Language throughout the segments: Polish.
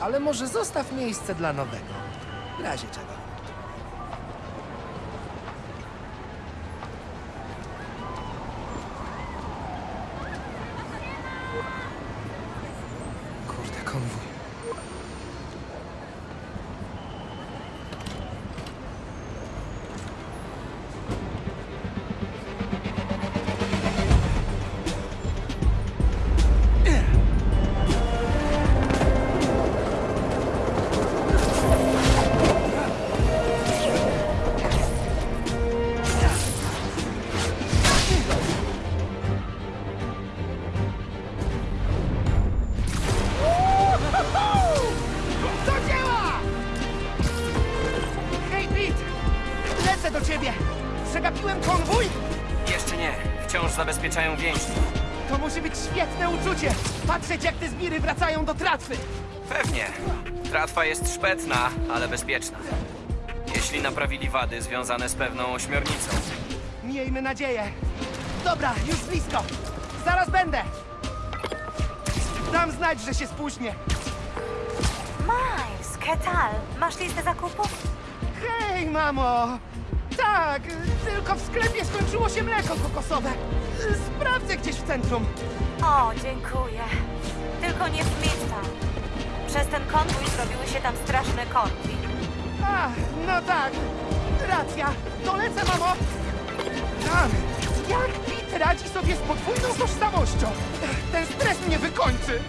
Ale może zostaw miejsce dla nowego. W razie czego. Zabezpieczają więźniów. To musi być świetne uczucie! Patrzeć, jak te zbiry wracają do tratwy! Pewnie. Tratwa jest szpetna, ale bezpieczna. Jeśli naprawili wady związane z pewną ośmiornicą. Miejmy nadzieję. Dobra, już blisko. Zaraz będę. Dam znać, że się spóźnię. Miles, ¿qué tal? Masz listę zakupów? Hej, mamo! Tak, tylko w sklepie skończyło się mleko kokosowe. Sprawdzę gdzieś w centrum. O, dziękuję. Tylko nie w Midtown. Przez ten konwój zrobiły się tam straszne korki. A, no tak. Racja. Dolecę, mamo. Rany. Jak Pete radzi sobie z podwójną tożsamością? Ten stres mnie wykończy.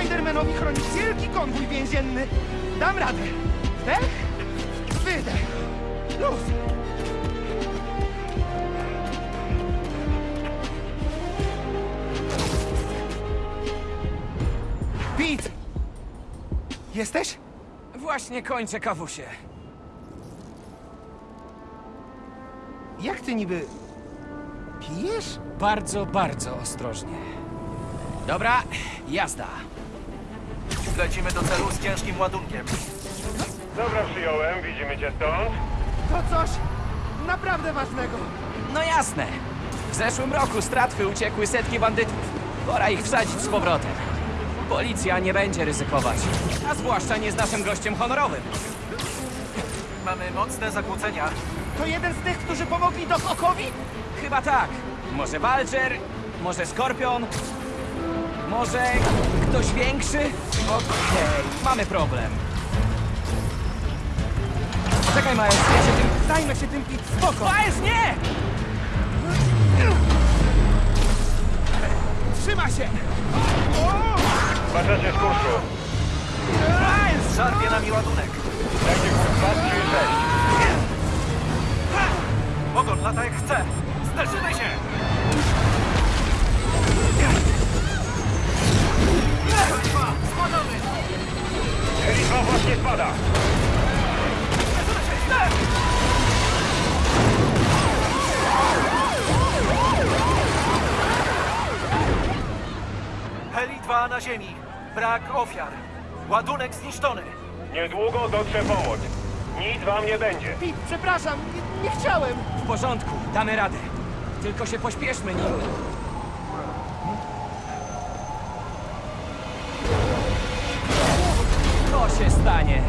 Spidermanowi chronić wielki konwój więzienny. Dam radę. Wdech, wydech. Luz. Pete! Jesteś? Właśnie kończę kawusie. Jak ty niby... Pijesz? Bardzo, bardzo ostrożnie. Dobra, jazda. Lecimy do celu z ciężkim ładunkiem. Dobra, przyjąłem. Widzimy cię stąd. To coś naprawdę ważnego. No jasne. W zeszłym roku z tratwy uciekły setki bandytów. Pora ich wsadzić z powrotem. Policja nie będzie ryzykować. A zwłaszcza nie z naszym gościem honorowym. Mamy mocne zakłócenia. To jeden z tych, którzy pomogli Doc Okowi? Chyba tak. Może Walcher, może Skorpion, może ktoś większy? Okej, mamy problem. Czekaj, Miles, ja się tym... Zajmę się tym, Pete, spoko. Miles, nie! Trzyma się! Wraczacie z kursu. Miles! Szarpie nami ładunek. Będzie kurs Brak ofiar. Ładunek zniszczony. Niedługo dotrze pomoc. Nic wam nie będzie. Pete, przepraszam, nie, nie chciałem. W porządku, damy radę. Tylko się pośpieszmy nim. To się stanie.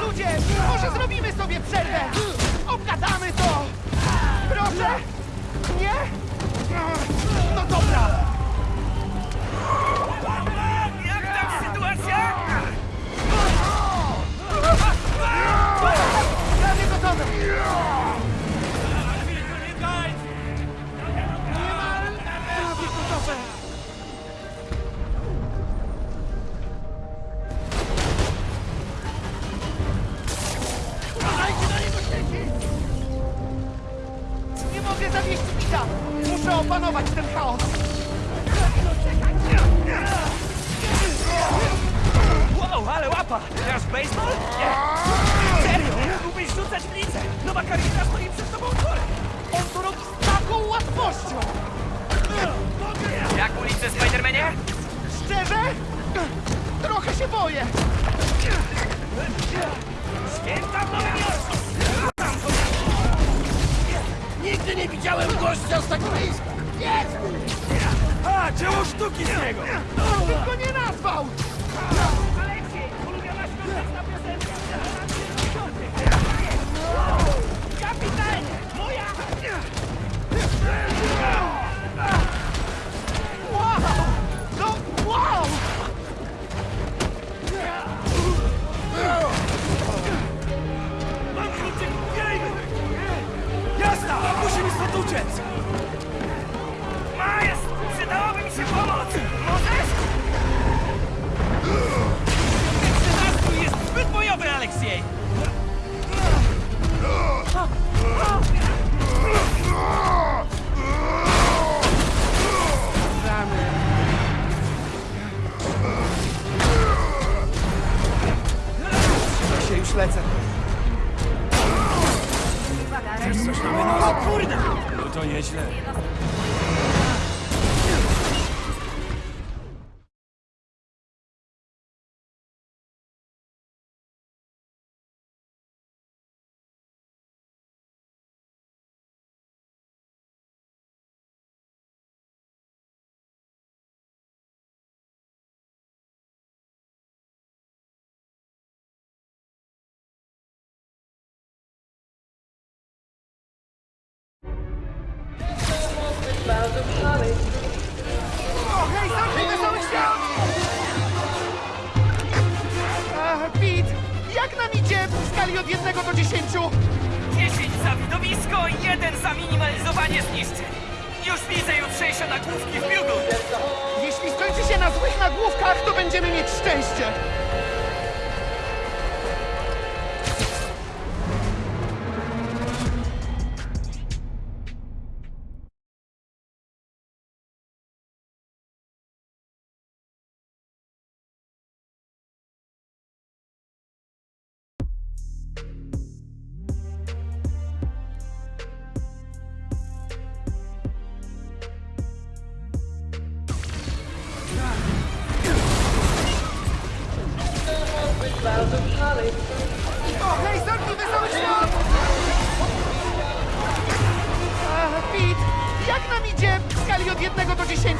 Ludzie, może zrobimy sobie przerwę? Obgadamy to! Proszę? Nie? No dobra. Pita! Muszę opanować ten chaos! Wow, ale łapa! Grasz w baseball? Nie! Serio? Mógłbyś rzucać w lidze! Nowa karierka stoi przed tobą otworem! On to robi z taką łatwością! Jak ulice, Spidermanie? Szczerze? Trochę się boję! Święta w Nowym Jorku! Nigdy nie widziałem gościa z tak bliska! Jest! A, dzieło sztuki z niego! Bym go nie nazwał! Aleksiej, ulubiona świąteczna piosenka! Kapitanie! Moja! O, hej, zamknij wesoły świat! Pete, jak nam idzie w skali od 1 do 10? 10 za widowisko, 1 za minimalizowanie zniszczeń. Już widzę jutrzejsze nagłówki w biugu. Jeśli skończy się na złych nagłówkach, to będziemy mieć szczęście.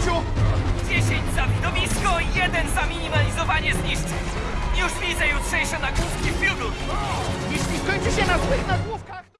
1 do 10? 10 za widowisko, 1 za minimalizowanie zniszczeń. Już widzę jutrzejsze nagłówki w biugu. Jeśli skończy się na złych nagłówkach.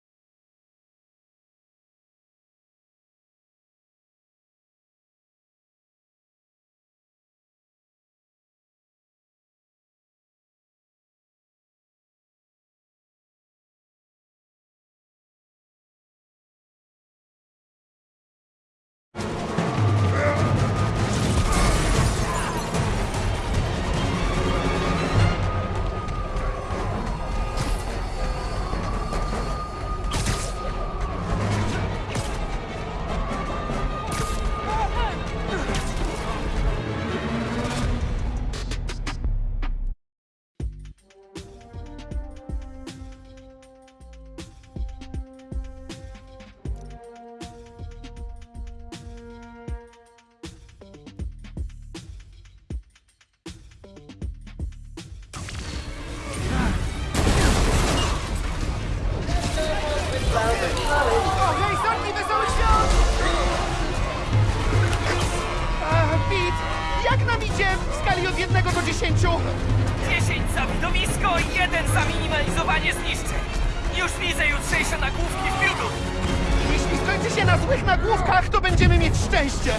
Nagłówkach, to będziemy mieć szczęście!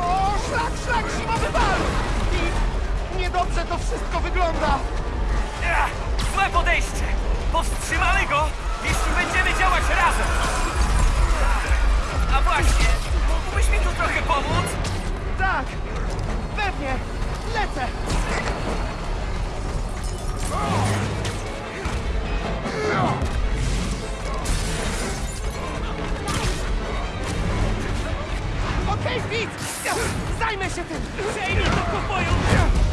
O, szlak, szlak, zimowy bal! I niedobrze to wszystko wygląda! Złe podejście. Powstrzymamy go, jeśli będziemy działać razem. A właśnie, mógłbyś mi tu trochę pomóc? Tak, pewnie, lecę! Okej, Fitz! Zajmę się tym! Przejmij to pokoju!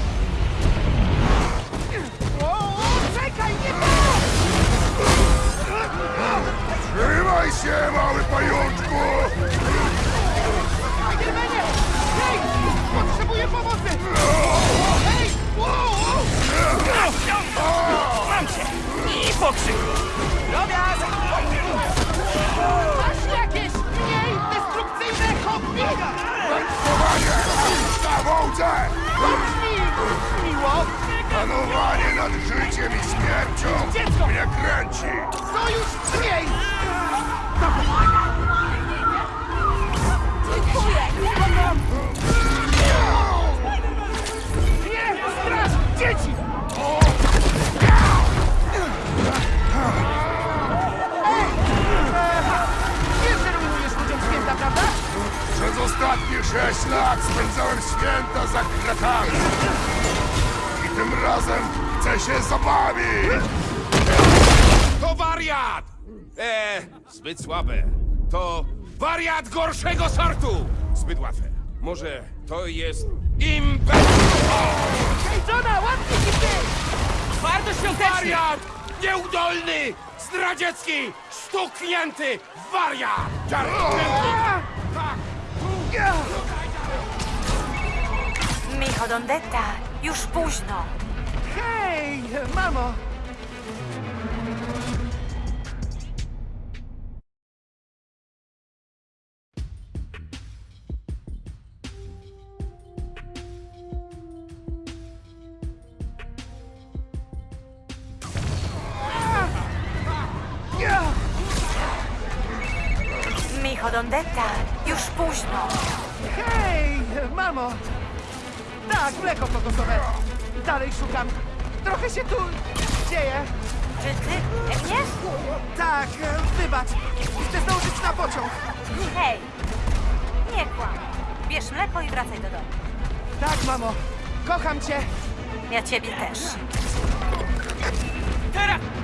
Się! To wariat! Eee, zbyt słabe. To wariat gorszego sortu! Zbyt łatwe. Może to jest impet... Hej, Johna, się ty! Twardo świątecznie! Wariat! Nieudolny! Zdradziecki! Stuknięty! Wariat! Czarny! Micho Dondetta, już późno. Hej, mamo! Bierz mleko i wracaj do domu. Tak, mamo. Kocham cię. Ja ciebie też. Teraz!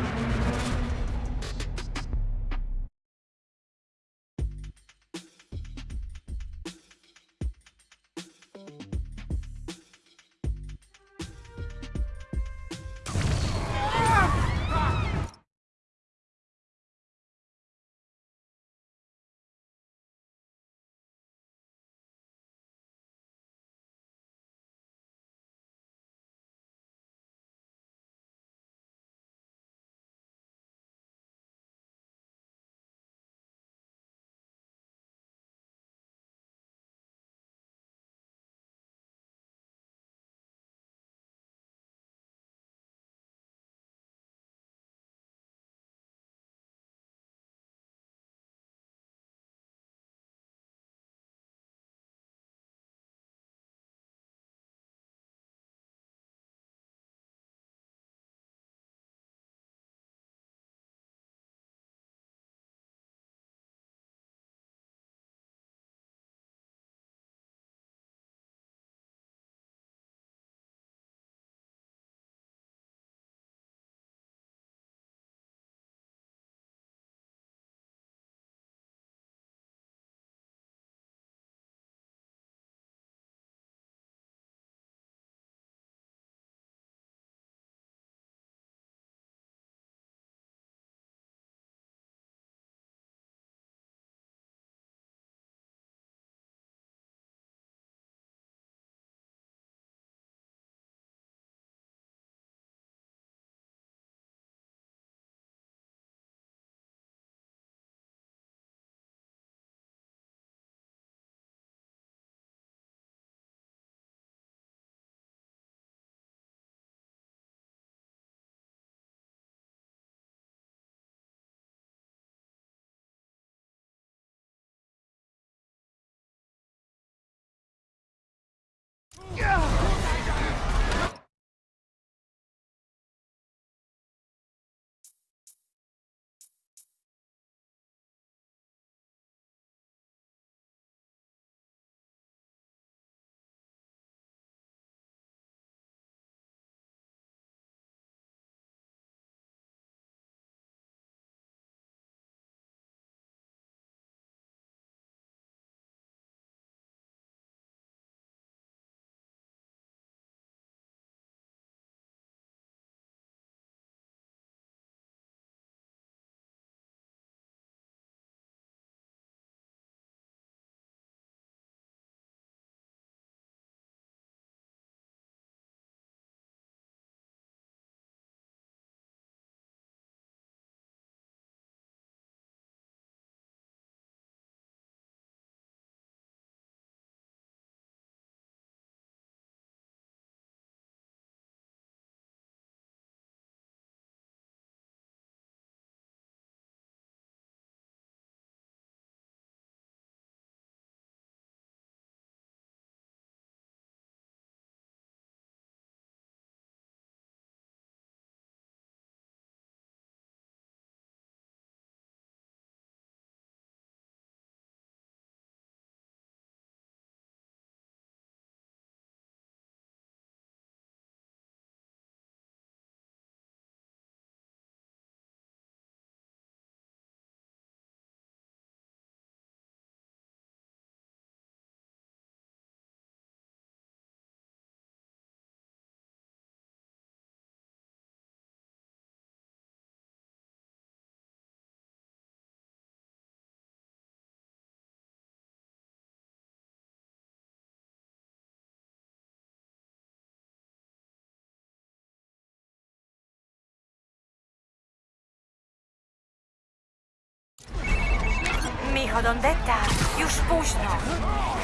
Hijo Dondetta, już późno.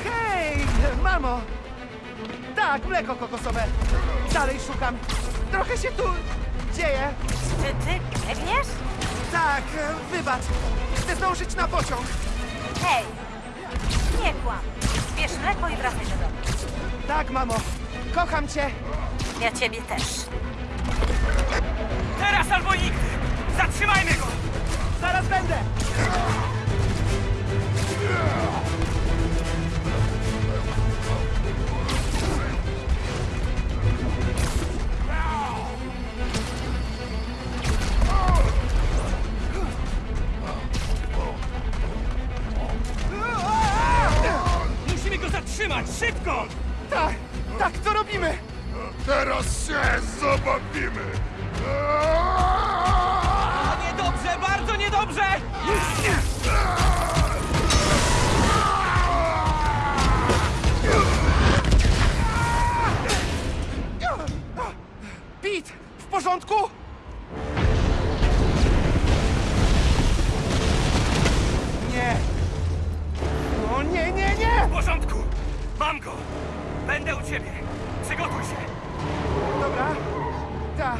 Hej, mamo! Tak, mleko kokosowe. Dalej szukam. Trochę się tu dzieje. Czy ty biegniesz? Tak, wybacz. Chcę zdążyć na pociąg. Hej, nie kłam. Bierz mleko i wracaj do domu. Tak, mamo. Kocham cię. Ja ciebie też. Teraz albo nigdy! Zatrzymajmy go! Zaraz będę. Zabawimy! Niedobrze, bardzo niedobrze! Porządku? Nie. O nie, nie, nie! W porządku! Mam go! Będę u ciebie! Przygotuj się! Dobra. Tak.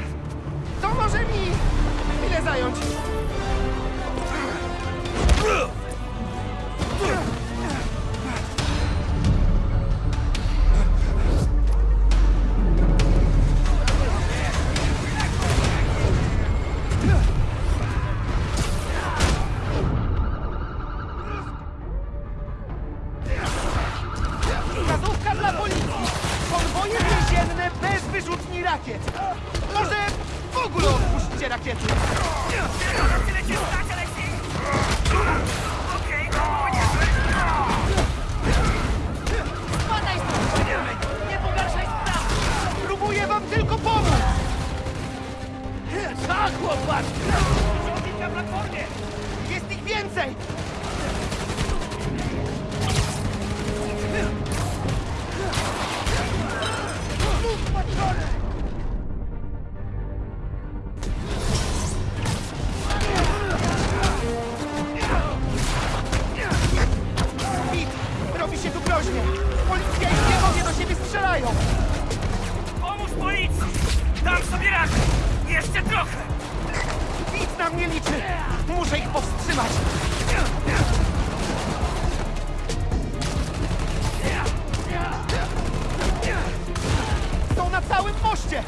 To może mi chwilę zająć. Tak, chłopak! na platformie! Jest ich więcej! Całym moście!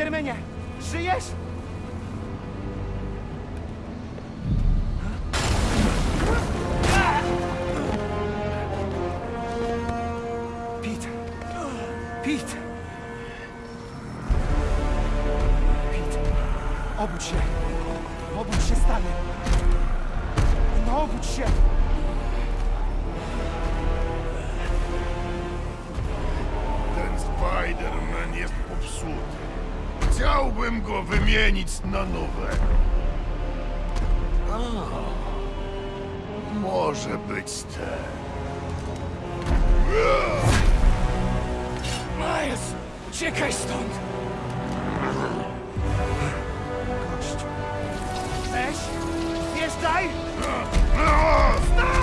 Spidermanie, żyjesz? na nowego. A, może być ten. Miles, ciekaj stąd! Gościu. Weź, wjeżdżaj! Stop!